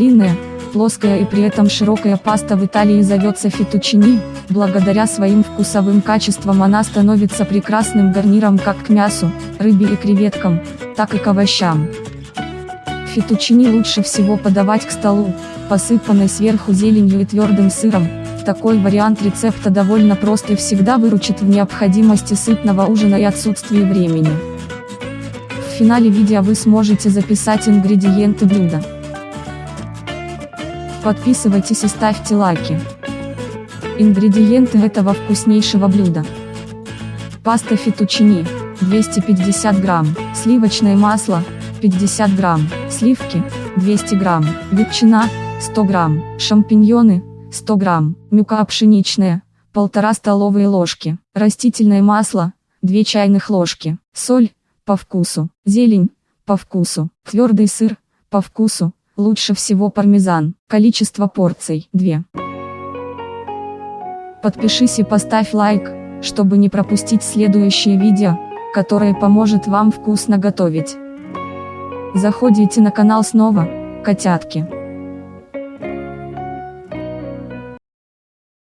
Длинная, плоская и при этом широкая паста в Италии зовется фетучини, благодаря своим вкусовым качествам она становится прекрасным гарниром как к мясу, рыбе и креветкам, так и к овощам. Фетучини лучше всего подавать к столу, посыпанной сверху зеленью и твердым сыром, такой вариант рецепта довольно прост и всегда выручит в необходимости сытного ужина и отсутствии времени. В финале видео вы сможете записать ингредиенты блюда. Подписывайтесь и ставьте лайки. Ингредиенты этого вкуснейшего блюда. Паста фетучини, 250 грамм, сливочное масло, 50 грамм, сливки, 200 грамм, ветчина, 100 грамм, шампиньоны, 100 грамм, мука пшеничная, 1,5 столовые ложки, растительное масло, 2 чайных ложки, соль, по вкусу, зелень, по вкусу, твердый сыр, по вкусу, лучше всего пармезан, количество порций, 2. Подпишись и поставь лайк, чтобы не пропустить следующее видео, которое поможет вам вкусно готовить. Заходите на канал снова, котятки.